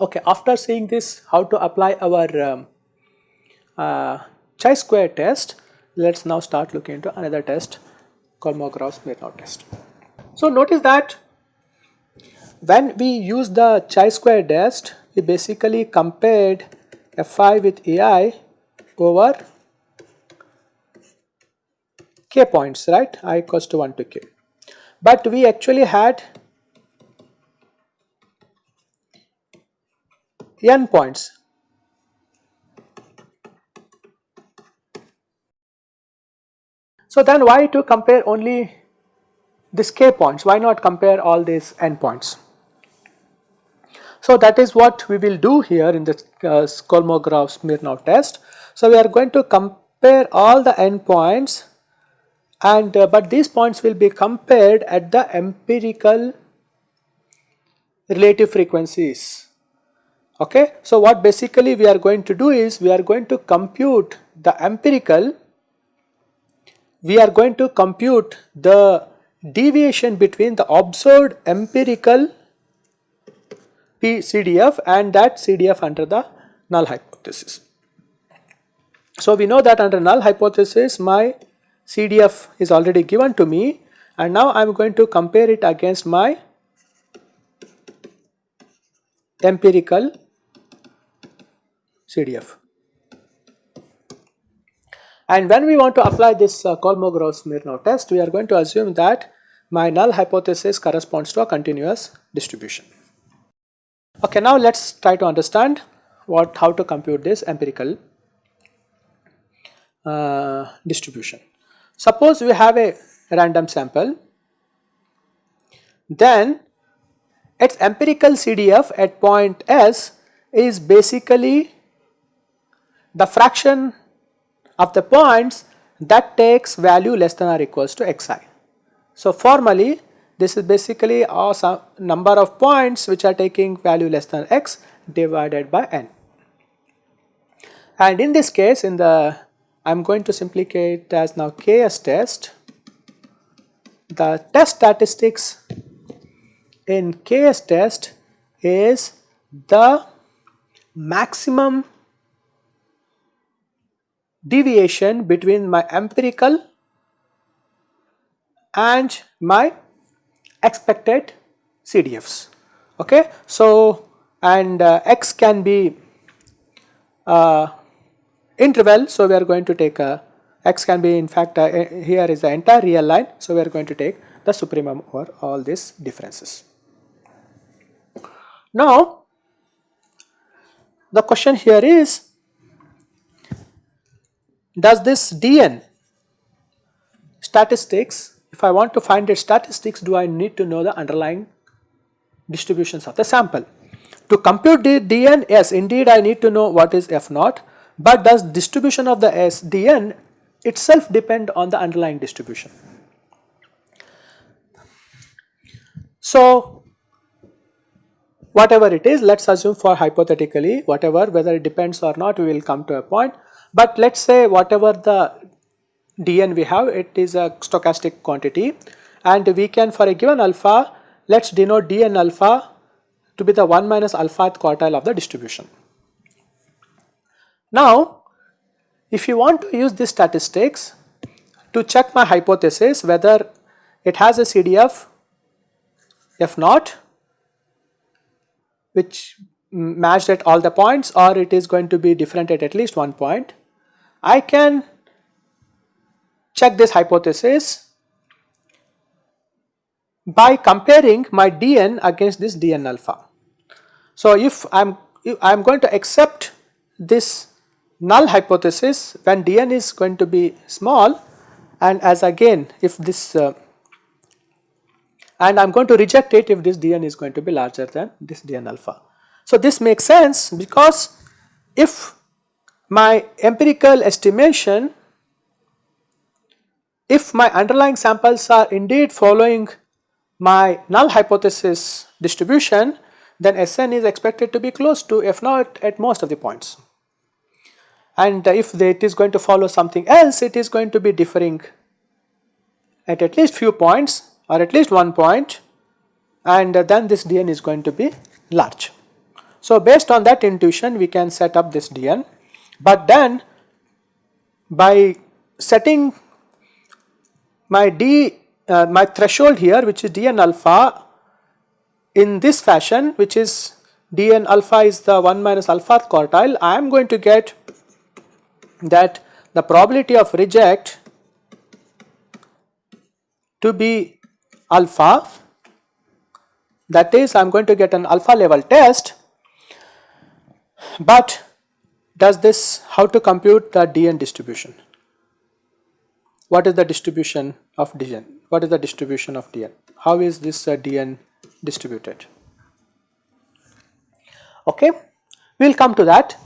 Okay, after seeing this how to apply our um, uh, chi-square test, let us now start looking into another test called Kolmogorov-Smirnov test. So notice that when we use the chi-square test, we basically compared Fi with Ai over k points, right? i equals to 1 to k. But we actually had n points. So then why to compare only this k points, why not compare all these n points? So that is what we will do here in this uh, Kolmogorov-Smirnov test. So we are going to compare all the endpoints and uh, but these points will be compared at the empirical relative frequencies okay. So what basically we are going to do is we are going to compute the empirical we are going to compute the deviation between the observed empirical P CDF and that CDF under the null hypothesis. So we know that under null hypothesis my CDF is already given to me and now I am going to compare it against my empirical CDF. And when we want to apply this uh, Kolmogorov-Smirnov test, we are going to assume that my null hypothesis corresponds to a continuous distribution. Okay, now let us try to understand what how to compute this empirical uh, distribution. Suppose we have a random sample, then its empirical CDF at point S is basically the fraction of the points that takes value less than or equals to xi. So formally this is basically a number of points which are taking value less than x divided by n. And in this case in the I am going to simplicate as now ks test. The test statistics in ks test is the maximum deviation between my empirical and my expected CDFs. Okay, so and uh, x can be uh, interval, so we are going to take a x can be in fact uh, here is the entire real line, so we are going to take the supremum over all these differences. Now, the question here is does this dn statistics, if I want to find its statistics, do I need to know the underlying distributions of the sample? To compute the dn, yes, indeed I need to know what is f naught, but does distribution of the s dn itself depend on the underlying distribution? So, whatever it is, let us assume for hypothetically whatever whether it depends or not, we will come to a point but let us say whatever the dn we have it is a stochastic quantity and we can for a given alpha let us denote dn alpha to be the 1 minus alpha quartile of the distribution. Now if you want to use this statistics to check my hypothesis whether it has a CDF if not which matched at all the points or it is going to be different at at least one point I can check this hypothesis by comparing my dn against this dn alpha. So if I'm if I'm going to accept this null hypothesis when dn is going to be small and as again if this uh, and I'm going to reject it if this dn is going to be larger than this dn alpha. So this makes sense because if my empirical estimation if my underlying samples are indeed following my null hypothesis distribution then Sn is expected to be close to f naught at most of the points. And uh, if it is going to follow something else, it is going to be differing at at least few points or at least one point and uh, then this dn is going to be large. So based on that intuition we can set up this dn but then by setting my d uh, my threshold here which is dn alpha in this fashion which is dn alpha is the 1 minus alpha quartile I am going to get that the probability of reject to be alpha that is I am going to get an alpha level test. But does this how to compute the dn distribution what is the distribution of dn what is the distribution of dn how is this uh, dn distributed? Okay we will come to that.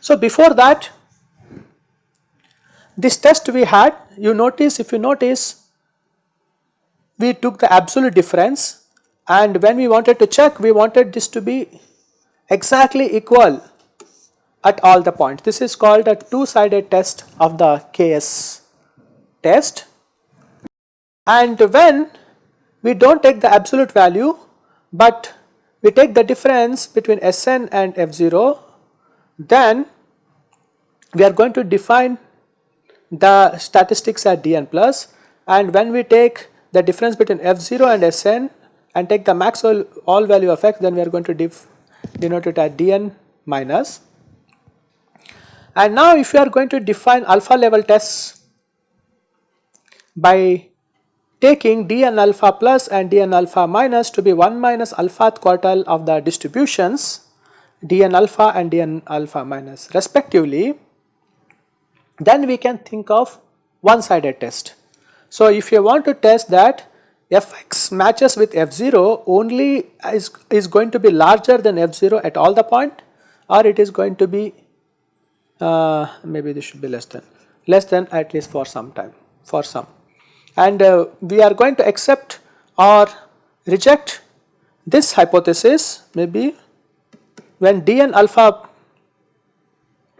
So before that this test we had you notice if you notice we took the absolute difference and when we wanted to check we wanted this to be exactly equal at all the points. This is called a two sided test of the KS test and when we do not take the absolute value but we take the difference between Sn and F0 then we are going to define the statistics at Dn plus and when we take the difference between f0 and Sn and take the max all, all value of x then we are going to denote it as dn minus. And now if you are going to define alpha level tests by taking dn alpha plus and dn alpha minus to be 1 minus alpha quartile of the distributions dn alpha and dn alpha minus respectively then we can think of one sided test. So if you want to test that fx matches with f0 only is, is going to be larger than f0 at all the point or it is going to be uh, maybe this should be less than less than at least for some time for some and uh, we are going to accept or reject this hypothesis maybe when dn alpha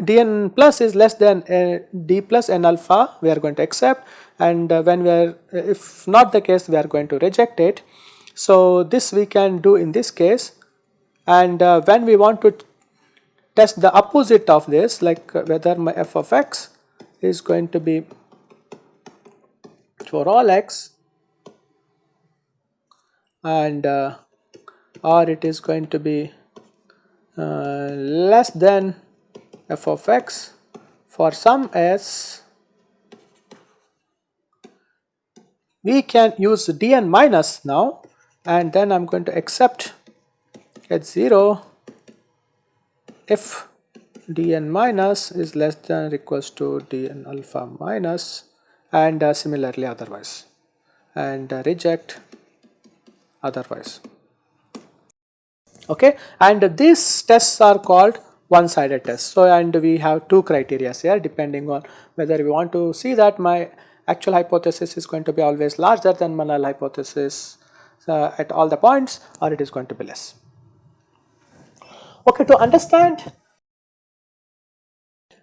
dn plus is less than uh, d plus n alpha we are going to accept and uh, when we are if not the case we are going to reject it. So this we can do in this case and uh, when we want to test the opposite of this like uh, whether my f of x is going to be for all x and uh, or it is going to be uh, less than f of x for some s. We can use dn minus now and then I am going to accept at 0 if dn minus is less than or equals to dn alpha minus and uh, similarly otherwise. And uh, reject otherwise. Okay? And these tests are called one sided tests. So and we have two criteria here depending on whether we want to see that my actual hypothesis is going to be always larger than my null hypothesis uh, at all the points or it is going to be less. Okay, to understand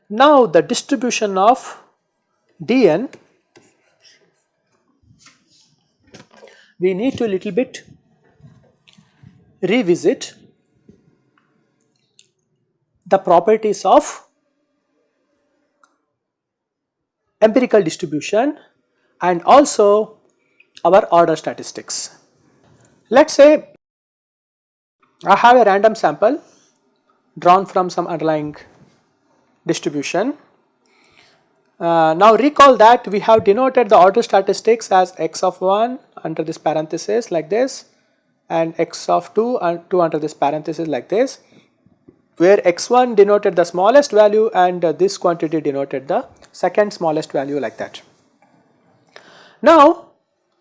now the distribution of dn, we need to a little bit revisit the properties of empirical distribution and also our order statistics. Let us say I have a random sample drawn from some underlying distribution. Uh, now recall that we have denoted the order statistics as x of 1 under this parenthesis like this and x of 2 and 2 under this parenthesis like this where x1 denoted the smallest value and uh, this quantity denoted the second smallest value like that. Now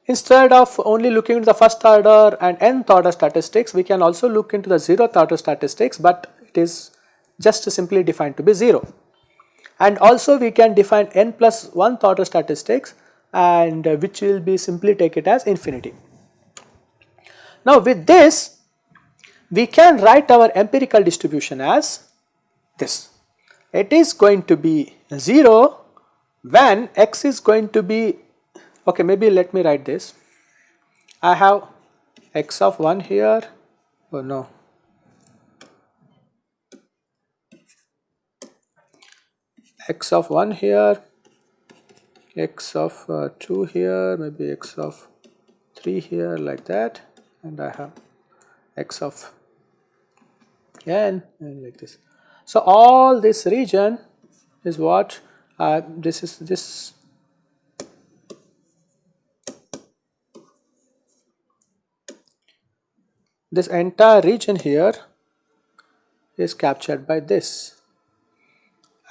instead of only looking into the first order and nth order statistics we can also look into the zeroth order statistics but it is just simply defined to be 0 and also we can define n plus 1th order statistics and uh, which will be simply take it as infinity. Now with this we can write our empirical distribution as this. It is going to be 0 when x is going to be okay maybe let me write this. I have x of 1 here oh no x of 1 here x of uh, 2 here maybe x of 3 here like that and I have x of n and like this. So all this region is what uh, this is this this entire region here is captured by this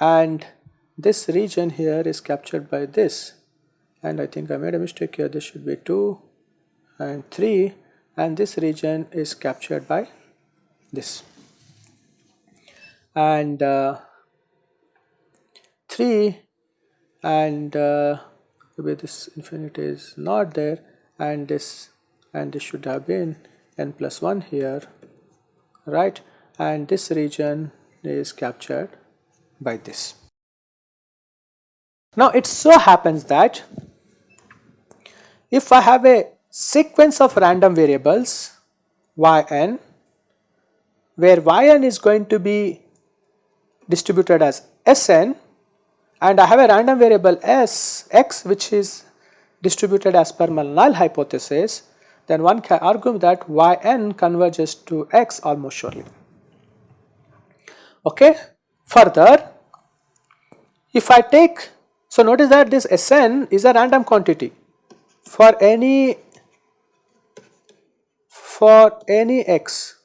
and this region here is captured by this. And I think I made a mistake here. This should be 2 and 3 and this region is captured by this. And uh, 3 and uh, maybe this infinity is not there and this and this should have been n plus 1 here right? And this region is captured by this. Now it so happens that if I have a sequence of random variables yn where yn is going to be distributed as Sn and I have a random variable S x which is distributed as per null hypothesis then one can argue that yn converges to x almost surely. Okay. Further, if I take, so notice that this Sn is a random quantity for any for any x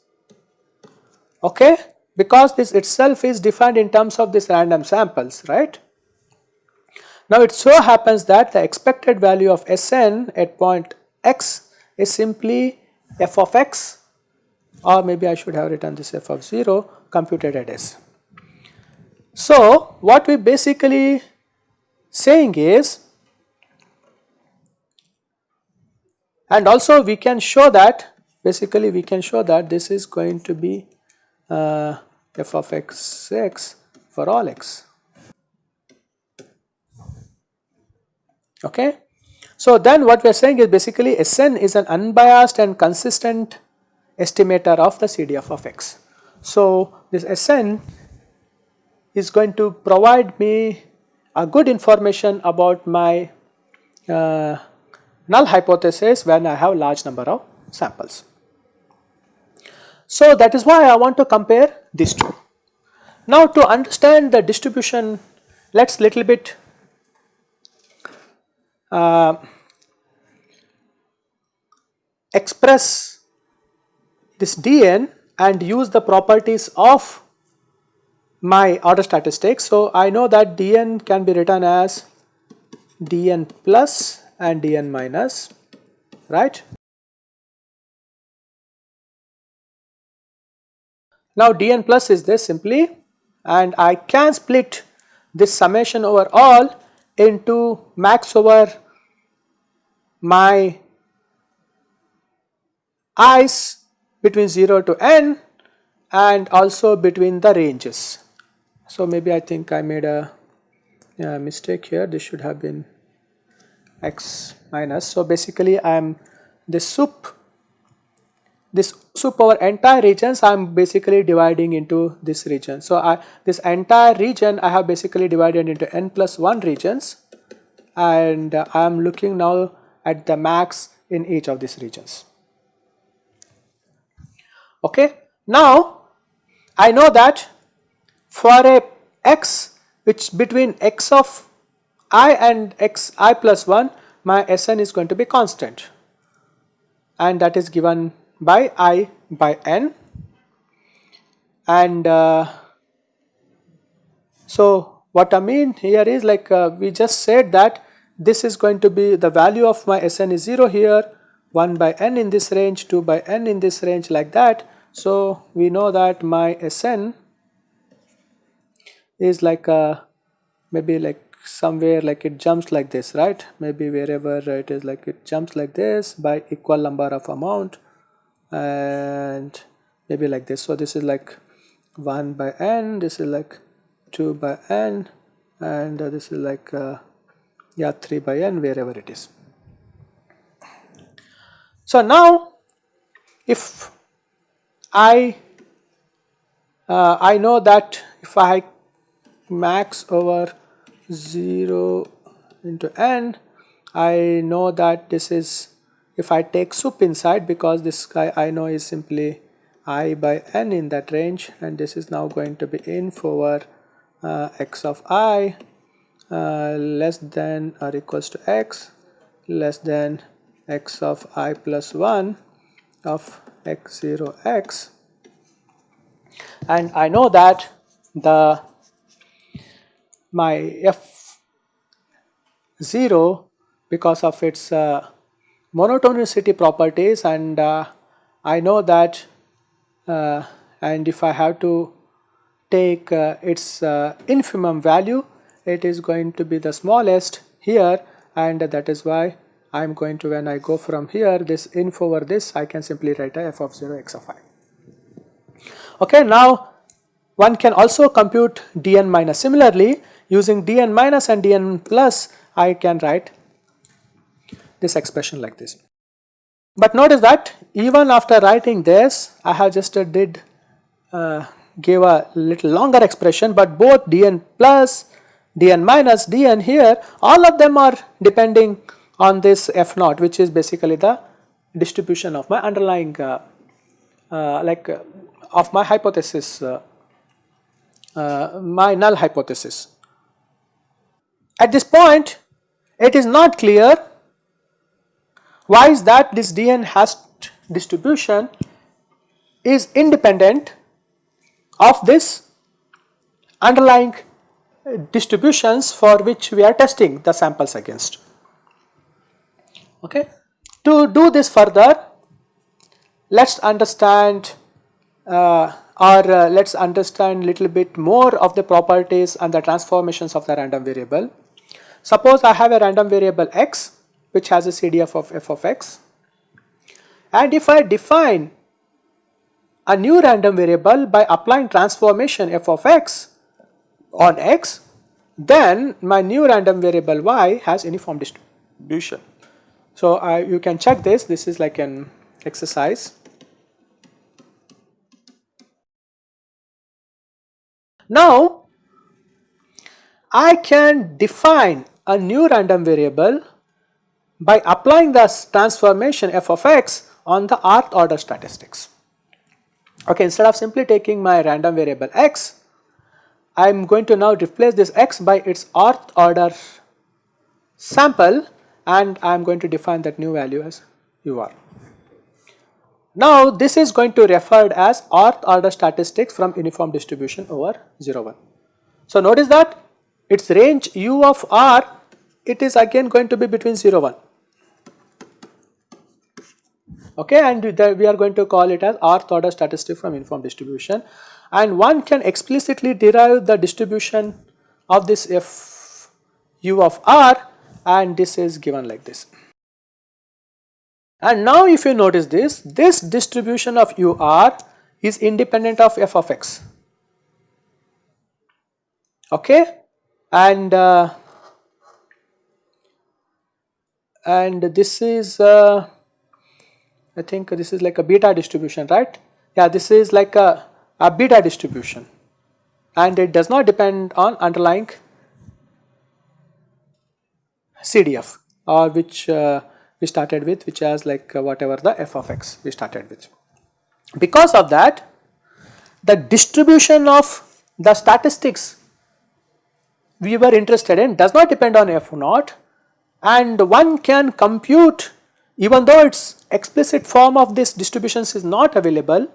okay because this itself is defined in terms of this random samples right. Now it so happens that the expected value of Sn at point x is simply f of x or maybe I should have written this f of 0 computed at s. So what we basically saying is and also we can show that basically we can show that this is going to be uh, f of x x for all x okay. So then what we are saying is basically Sn is an unbiased and consistent estimator of the CDF of x. So this Sn is going to provide me a good information about my uh, null hypothesis when I have large number of samples. So that is why I want to compare these two. Now to understand the distribution, let's little bit uh, express this dn and use the properties of my order statistics. So I know that dn can be written as dn plus and dn minus, right. Now dn plus is this simply and I can split this summation over all into max over my i's between 0 to n and also between the ranges. So maybe I think I made a, mistake here this should have been x minus. So basically I am this sup this sup over entire regions I am basically dividing into this region. So I this entire region I have basically divided into n plus 1 regions and uh, I am looking now at the max in each of these regions. Okay. Now I know that for a x which between x of i and x i plus 1 my Sn is going to be constant and that is given by i by n and uh, so what I mean here is like uh, we just said that this is going to be the value of my Sn is 0 here 1 by n in this range 2 by n in this range like that. So we know that my Sn is like a maybe like somewhere like it jumps like this right maybe wherever it is like it jumps like this by equal number of amount and maybe like this. So, this is like 1 by n, this is like 2 by n and this is like uh, yeah 3 by n wherever it is. So, now if I uh, I know that if I max over 0 into n. I know that this is if I take sup inside because this guy I know is simply i by n in that range and this is now going to be inf over uh, x of i uh, less than or equals to x less than x of i plus 1 of x0 x. And I know that the my f 0 because of its uh, monotonicity properties and uh, I know that uh, and if I have to take uh, its uh, infimum value it is going to be the smallest here and that is why I am going to when I go from here this inf over this I can simply write a f of 0 x of i. Okay, now one can also compute dn minus similarly using dn minus and dn plus I can write this expression like this. But notice that even after writing this I have just uh, did uh, a little longer expression but both dn plus dn minus dn here all of them are depending on this f naught which is basically the distribution of my underlying uh, uh, like uh, of my hypothesis uh, uh, my null hypothesis. At this point it is not clear why is that this dn has distribution is independent of this underlying distributions for which we are testing the samples against. Okay. To do this further, let us understand uh, or uh, let us understand little bit more of the properties and the transformations of the random variable. Suppose I have a random variable x which has a CDF of f of x and if I define a new random variable by applying transformation f of x on x then my new random variable y has uniform distribution. So I, you can check this, this is like an exercise. Now I can define a new random variable by applying the transformation f of x on the rth order statistics. Okay, instead of simply taking my random variable x, I am going to now replace this x by its rth order sample and I am going to define that new value as ur. Now this is going to referred as rth order statistics from uniform distribution over 0 1. So notice that its range u of r it is again going to be between 0 1 okay and we are going to call it as rth order statistic from uniform distribution. And one can explicitly derive the distribution of this f u of r and this is given like this. And now if you notice this, this distribution of u r is independent of f of x. Okay and uh, and this is uh, I think this is like a beta distribution, right? Yeah, this is like a, a beta distribution and it does not depend on underlying CDF or which uh, we started with which has like uh, whatever the f of x we started with. Because of that the distribution of the statistics we were interested in does not depend on f naught and one can compute even though its explicit form of this distributions is not available,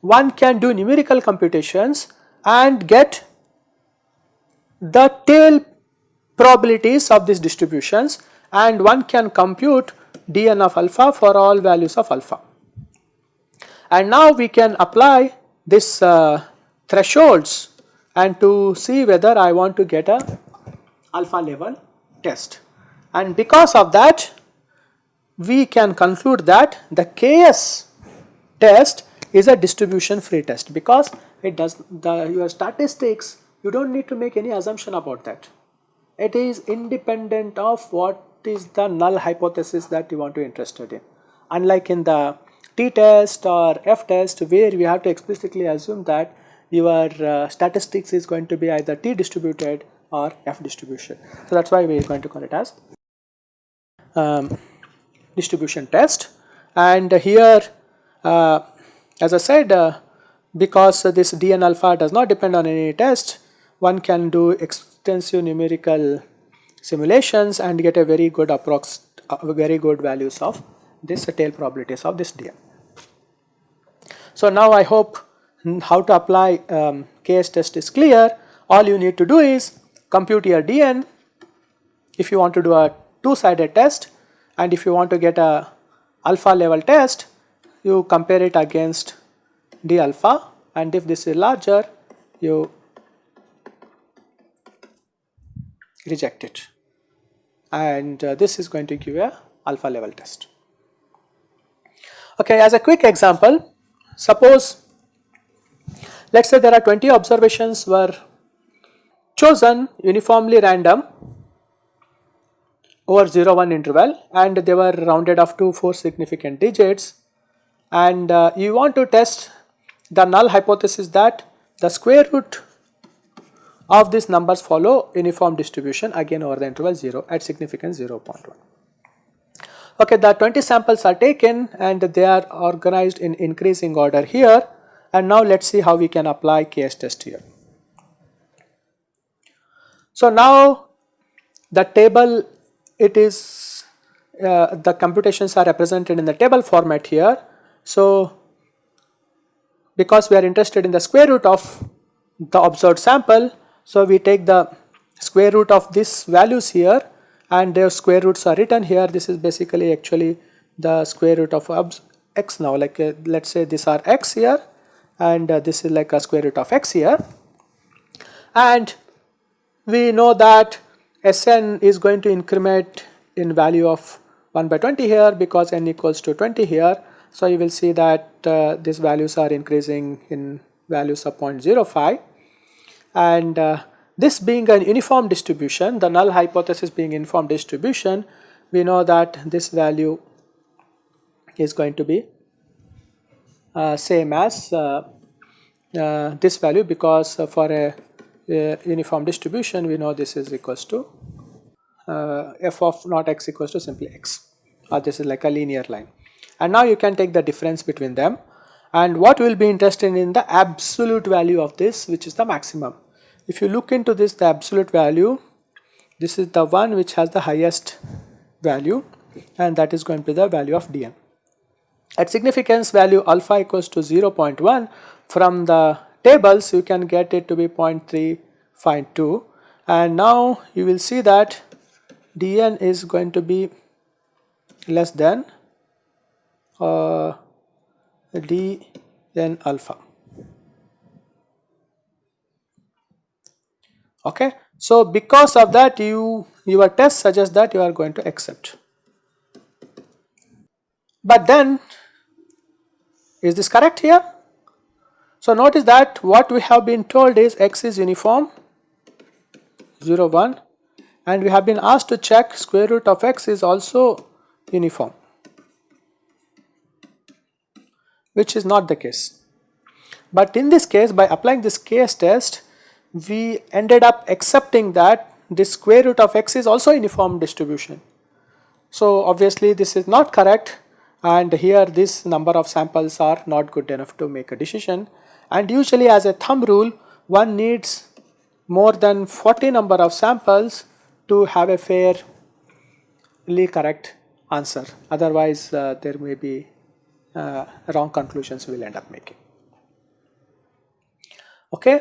one can do numerical computations and get the tail probabilities of these distributions and one can compute dn of alpha for all values of alpha. And now we can apply this uh, thresholds and to see whether I want to get a alpha level test. And because of that we can conclude that the KS test is a distribution free test because it does the your statistics you don't need to make any assumption about that. It is independent of what is the null hypothesis that you want to interested in. Unlike in the t-test or f-test where we have to explicitly assume that your uh, statistics is going to be either t distributed or f distribution. So that's why we are going to call it as um, distribution test and here uh, as I said uh, because this dn alpha does not depend on any test one can do extensive numerical simulations and get a very good approx uh, very good values of this tail probabilities of this dn. So now I hope how to apply um, KS test is clear. All you need to do is compute your dn if you want to do a two sided test and if you want to get a alpha level test you compare it against d alpha. And if this is larger you reject it. And uh, this is going to give a alpha level test. Okay, as a quick example, suppose let us say there are 20 observations were chosen uniformly random over 0 1 interval and they were rounded off to 4 significant digits and uh, you want to test the null hypothesis that the square root of these numbers follow uniform distribution again over the interval 0 at significance 0.1. Okay, the 20 samples are taken and they are organized in increasing order here and now let us see how we can apply KS test here. So now the table it is uh, the computations are represented in the table format here. So because we are interested in the square root of the observed sample so we take the square root of these values here and their square roots are written here. This is basically actually the square root of x now like uh, let us say these are x here and uh, this is like a square root of x here. And we know that Sn is going to increment in value of 1 by 20 here because n equals to 20 here. So you will see that uh, these values are increasing in values of 0.05 and uh, this being an uniform distribution, the null hypothesis being uniform distribution, we know that this value is going to be same as uh, uh, this value because uh, for a, a, uniform distribution we know this is equals to uh, f of not x equals to simply x or this is like a linear line and now you can take the difference between them and what we will be interested in the absolute value of this which is the maximum. If you look into this the absolute value this is the one which has the highest value and that is going to be the value of dn. At significance value alpha equals to 0.1 from the tables you can get it to be 0.352 and now you will see that dn is going to be less than uh, d n alpha. Okay. So, because of that you your test suggests that you are going to accept. But then is this correct here? So, notice that what we have been told is x is uniform 0 1 and we have been asked to check square root of x is also uniform which is not the KS. But in this case by applying this case test we ended up accepting that the square root of x is also uniform distribution. So obviously this is not correct and here this number of samples are not good enough to make a decision and usually as a thumb rule one needs more than 40 number of samples to have a fairly correct answer otherwise uh, there may be uh, wrong conclusions we will end up making. Okay.